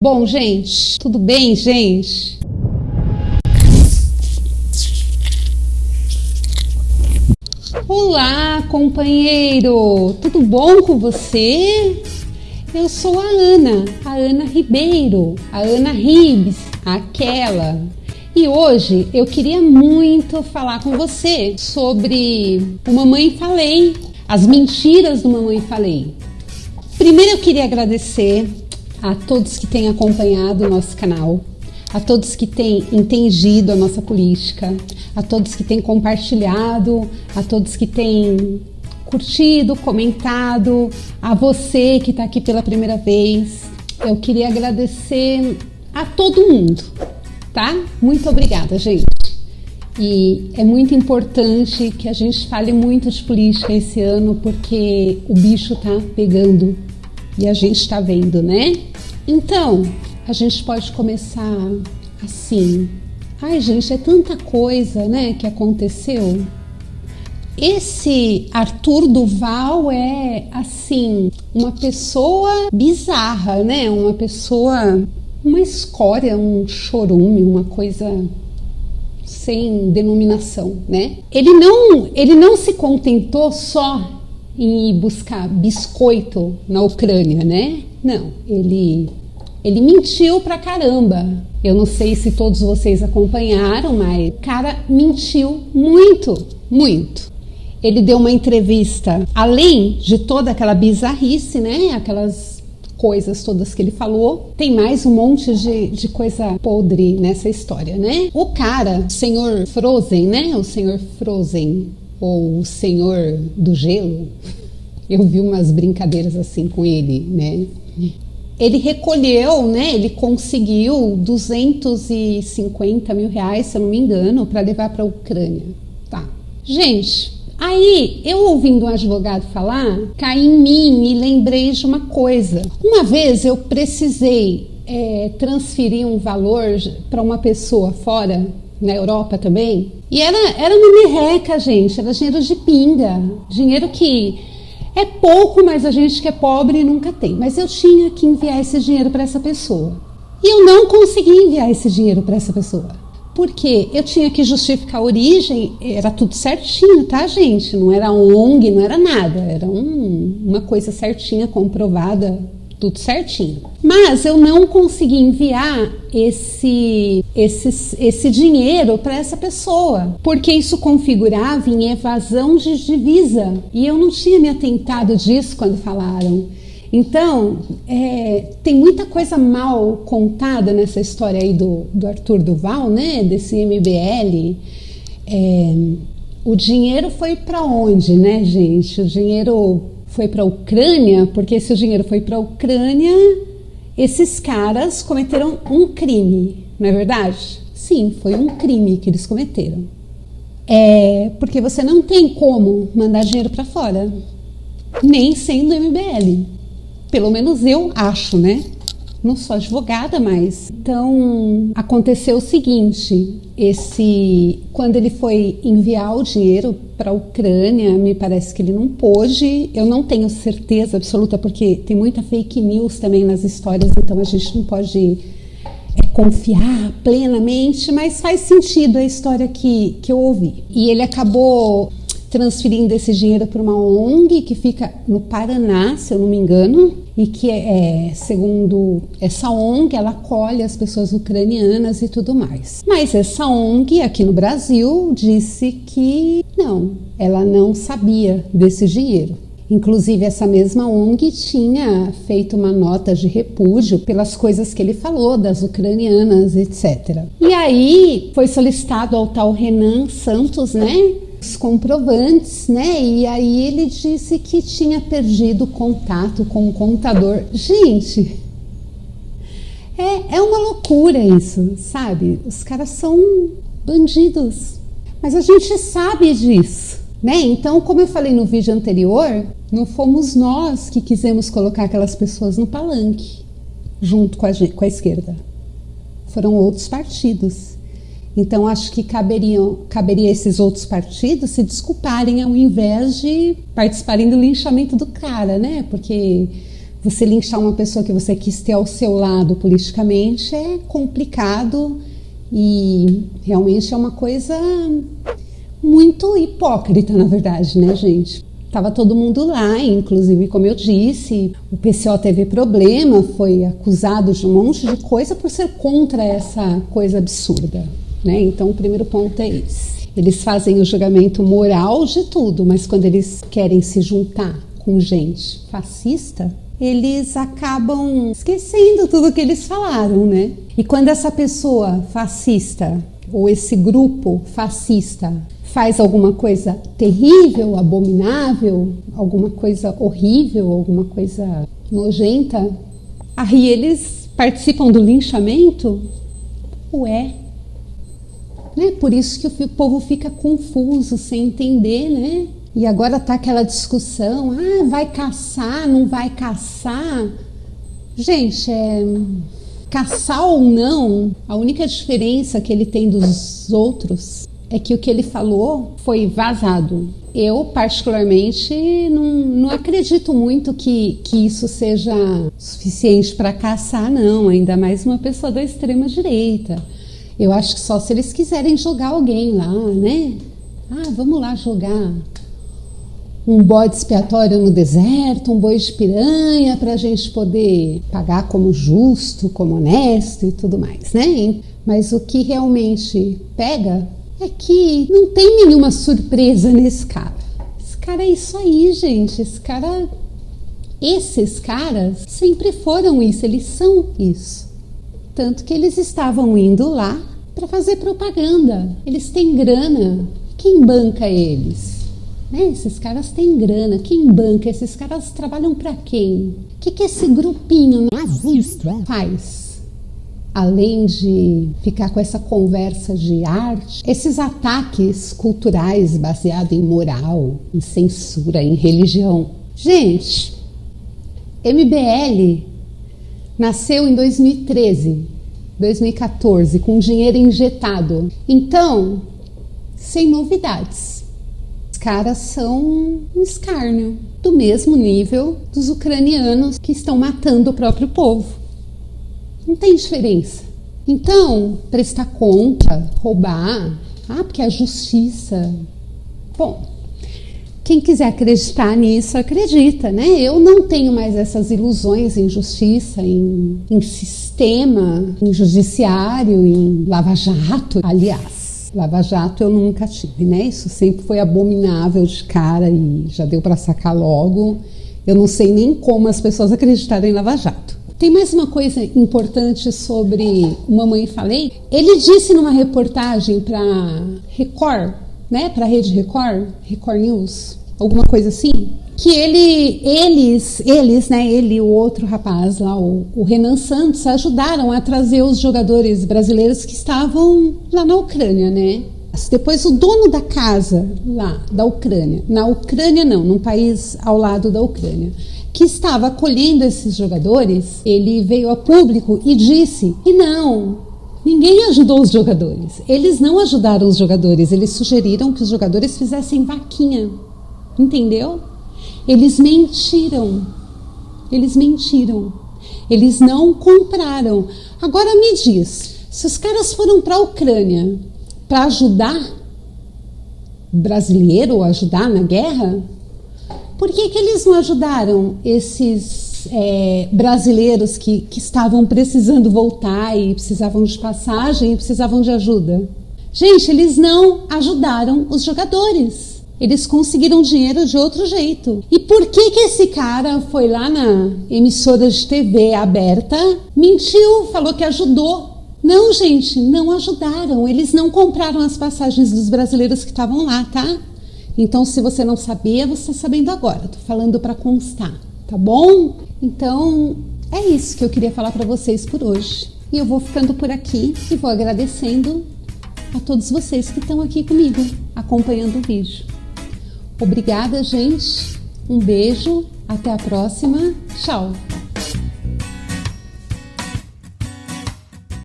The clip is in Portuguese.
Bom, gente, tudo bem, gente? Olá, companheiro, tudo bom com você? Eu sou a Ana, a Ana Ribeiro, a Ana Ribes, aquela. E hoje eu queria muito falar com você sobre o Mamãe Falei, as mentiras do Mamãe Falei. Primeiro eu queria agradecer a todos que têm acompanhado o nosso canal, a todos que têm entendido a nossa política, a todos que têm compartilhado, a todos que têm curtido, comentado, a você que está aqui pela primeira vez. Eu queria agradecer a todo mundo, tá? Muito obrigada, gente. E é muito importante que a gente fale muito de política esse ano, porque o bicho tá pegando e a gente está vendo, né? Então, a gente pode começar assim. Ai, gente, é tanta coisa, né, que aconteceu. Esse Arthur Duval é assim, uma pessoa bizarra, né? Uma pessoa, uma escória, um chorume, uma coisa sem denominação, né? Ele não, ele não se contentou só ir buscar biscoito na Ucrânia, né? Não, ele ele mentiu pra caramba. Eu não sei se todos vocês acompanharam, mas o cara mentiu muito, muito. Ele deu uma entrevista, além de toda aquela bizarrice, né? Aquelas coisas todas que ele falou, tem mais um monte de, de coisa podre nessa história, né? O cara, o senhor Frozen, né? O senhor Frozen, ou o senhor do gelo, eu vi umas brincadeiras assim com ele, né? Ele recolheu, né? Ele conseguiu 250 mil reais, se eu não me engano, para levar para a Ucrânia. Tá. Gente, aí eu ouvindo um advogado falar, caí em mim e lembrei de uma coisa. Uma vez eu precisei é, transferir um valor para uma pessoa fora na Europa também. E era, era uma merreca, gente. Era dinheiro de pinga. Dinheiro que é pouco, mas a gente que é pobre nunca tem. Mas eu tinha que enviar esse dinheiro para essa pessoa. E eu não consegui enviar esse dinheiro para essa pessoa. Porque eu tinha que justificar a origem, era tudo certinho, tá, gente? Não era ONG, não era nada. Era um, uma coisa certinha, comprovada tudo certinho. Mas eu não consegui enviar esse, esse, esse dinheiro para essa pessoa, porque isso configurava em evasão de divisa. E eu não tinha me atentado disso quando falaram. Então, é, tem muita coisa mal contada nessa história aí do, do Arthur Duval, né? Desse MBL. É, o dinheiro foi para onde, né, gente? O dinheiro foi para a Ucrânia, porque se o dinheiro foi para a Ucrânia, esses caras cometeram um crime, não é verdade? Sim, foi um crime que eles cometeram. É porque você não tem como mandar dinheiro para fora, nem sendo MBL. Pelo menos eu acho, né? Não sou advogada, mas então aconteceu o seguinte: esse quando ele foi enviar o dinheiro para a Ucrânia, me parece que ele não pôde. Eu não tenho certeza absoluta porque tem muita fake news também nas histórias, então a gente não pode é, confiar plenamente, mas faz sentido a história que, que eu ouvi. E ele acabou transferindo esse dinheiro para uma ONG que fica no Paraná, se eu não me engano, e que é, segundo essa ONG, ela acolhe as pessoas ucranianas e tudo mais. Mas essa ONG aqui no Brasil disse que não, ela não sabia desse dinheiro. Inclusive, essa mesma ONG tinha feito uma nota de repúdio pelas coisas que ele falou das ucranianas, etc. E aí foi solicitado ao tal Renan Santos, né? Os comprovantes, né? E aí ele disse que tinha perdido contato com o contador. Gente, é, é uma loucura isso, sabe? Os caras são bandidos. Mas a gente sabe disso, né? Então, como eu falei no vídeo anterior, não fomos nós que quisemos colocar aquelas pessoas no palanque junto com a, com a esquerda. Foram outros partidos. Então, acho que caberiam, caberia esses outros partidos se desculparem ao invés de participarem do linchamento do cara, né? Porque Você linchar uma pessoa que você quis ter ao seu lado politicamente é complicado e realmente é uma coisa muito hipócrita, na verdade, né, gente? Tava todo mundo lá, inclusive, como eu disse, o PCO teve problema, foi acusado de um monte de coisa por ser contra essa coisa absurda, né? Então, o primeiro ponto é esse. Eles fazem o julgamento moral de tudo, mas quando eles querem se juntar com gente fascista, eles acabam esquecendo tudo que eles falaram, né? E quando essa pessoa fascista ou esse grupo fascista faz alguma coisa terrível, abominável, alguma coisa horrível, alguma coisa nojenta, aí eles participam do linchamento? Ué. Né? Por isso que o povo fica confuso, sem entender, né? E agora tá aquela discussão, ah, vai caçar, não vai caçar. Gente, é, caçar ou não, a única diferença que ele tem dos outros é que o que ele falou foi vazado. Eu, particularmente, não, não acredito muito que, que isso seja suficiente para caçar, não, ainda mais uma pessoa da extrema-direita. Eu acho que só se eles quiserem jogar alguém lá, né? Ah, vamos lá jogar um bode expiatório no deserto, um boi de piranha, para a gente poder pagar como justo, como honesto e tudo mais, né? Mas o que realmente pega é que não tem nenhuma surpresa nesse cara. Esse cara é isso aí, gente. Esse cara. Esses caras sempre foram isso, eles são isso. Tanto que eles estavam indo lá para fazer propaganda. Eles têm grana. Quem banca eles? Né? Esses caras têm grana, quem banca? Esses caras trabalham para quem? O que, que esse grupinho nazista faz? Além de ficar com essa conversa de arte, esses ataques culturais baseados em moral, em censura, em religião. Gente, MBL nasceu em 2013, 2014, com dinheiro injetado. Então, sem novidades caras são um escárnio, do mesmo nível dos ucranianos que estão matando o próprio povo. Não tem diferença. Então, prestar conta, roubar, ah, porque a justiça. Bom, quem quiser acreditar nisso, acredita, né? Eu não tenho mais essas ilusões em justiça, em, em sistema, em judiciário, em lava-jato. Aliás, Lava Jato eu nunca tive, né? Isso sempre foi abominável de cara e já deu para sacar logo. Eu não sei nem como as pessoas acreditaram em Lava Jato. Tem mais uma coisa importante sobre Mamãe Falei. Ele disse numa reportagem para Record, né? Para Rede Record, Record News, alguma coisa assim, que ele, eles, eles, né, ele e o outro rapaz lá, o, o, Renan Santos, ajudaram a trazer os jogadores brasileiros que estavam lá na Ucrânia, né? Depois o dono da casa lá da Ucrânia, na Ucrânia não, num país ao lado da Ucrânia, que estava acolhendo esses jogadores, ele veio a público e disse que não, Ninguém ajudou os jogadores. Eles não ajudaram os jogadores. Eles sugeriram que os jogadores fizessem vaquinha. Entendeu? Eles mentiram. Eles mentiram. Eles não compraram. Agora me diz, se os caras foram para a Ucrânia para ajudar brasileiro ou ajudar na guerra, por que, que eles não ajudaram esses é, brasileiros que, que estavam precisando voltar e precisavam de passagem e precisavam de ajuda? Gente, eles não ajudaram os jogadores. Eles conseguiram dinheiro de outro jeito. E por que que esse cara foi lá na emissora de TV aberta, mentiu, falou que ajudou? Não, gente, não ajudaram. Eles não compraram as passagens dos brasileiros que estavam lá, tá? Então, se você não sabia, você está sabendo agora. Tô falando para constar, tá bom? Então, é isso que eu queria falar para vocês por hoje. E eu vou ficando por aqui e vou agradecendo a todos vocês que estão aqui comigo, acompanhando o vídeo. Obrigada, gente. Um beijo. Até a próxima. Tchau.